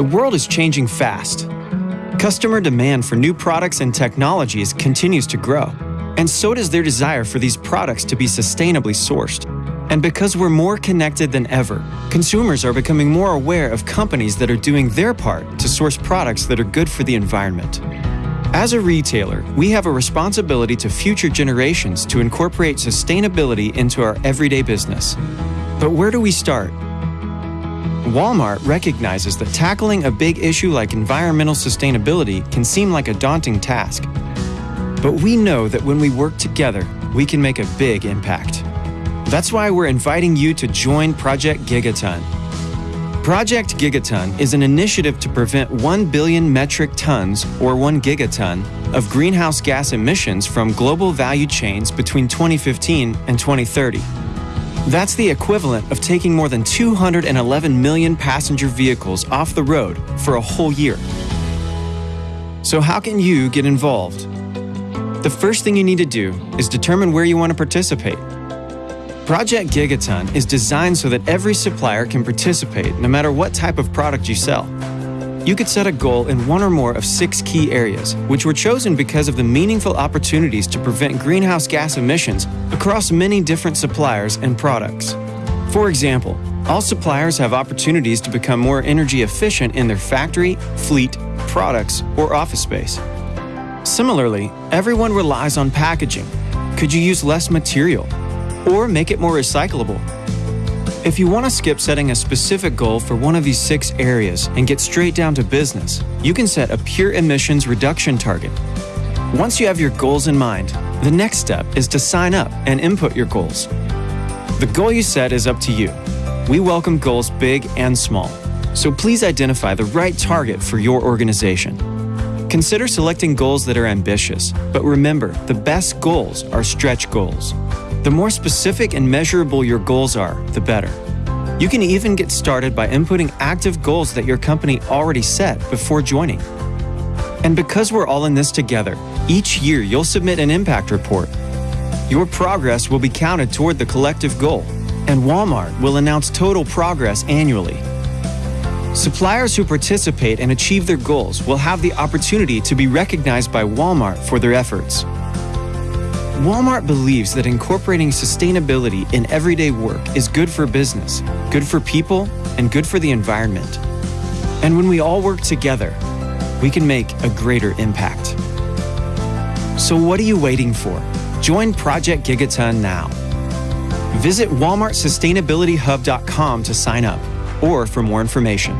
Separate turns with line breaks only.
The world is changing fast. Customer demand for new products and technologies continues to grow, and so does their desire for these products to be sustainably sourced. And because we're more connected than ever, consumers are becoming more aware of companies that are doing their part to source products that are good for the environment. As a retailer, we have a responsibility to future generations to incorporate sustainability into our everyday business. But where do we start? Walmart recognizes that tackling a big issue like environmental sustainability can seem like a daunting task. But we know that when we work together, we can make a big impact. That's why we're inviting you to join Project Gigaton. Project Gigaton is an initiative to prevent 1 billion metric tons, or 1 gigaton, of greenhouse gas emissions from global value chains between 2015 and 2030. That's the equivalent of taking more than 211 million passenger vehicles off the road for a whole year. So, how can you get involved? The first thing you need to do is determine where you want to participate. Project Gigaton is designed so that every supplier can participate no matter what type of product you sell. You could set a goal in one or more of six key areas, which were chosen because of the meaningful opportunities to prevent greenhouse gas emissions across many different suppliers and products. For example, all suppliers have opportunities to become more energy efficient in their factory, fleet, products, or office space. Similarly, everyone relies on packaging. Could you use less material? or make it more recyclable. If you want to skip setting a specific goal for one of these six areas and get straight down to business, you can set a pure emissions reduction target. Once you have your goals in mind, the next step is to sign up and input your goals. The goal you set is up to you. We welcome goals big and small, so please identify the right target for your organization. Consider selecting goals that are ambitious, but remember, the best goals are stretch goals. The more specific and measurable your goals are, the better. You can even get started by inputting active goals that your company already set before joining. And because we're all in this together, each year you'll submit an impact report. Your progress will be counted toward the collective goal, and Walmart will announce total progress annually. Suppliers who participate and achieve their goals will have the opportunity to be recognized by Walmart for their efforts. Walmart believes that incorporating sustainability in everyday work is good for business, good for people, and good for the environment. And when we all work together, we can make a greater impact. So, what are you waiting for? Join Project Gigaton now. Visit WalmartSustainabilityHub.com to sign up or for more information.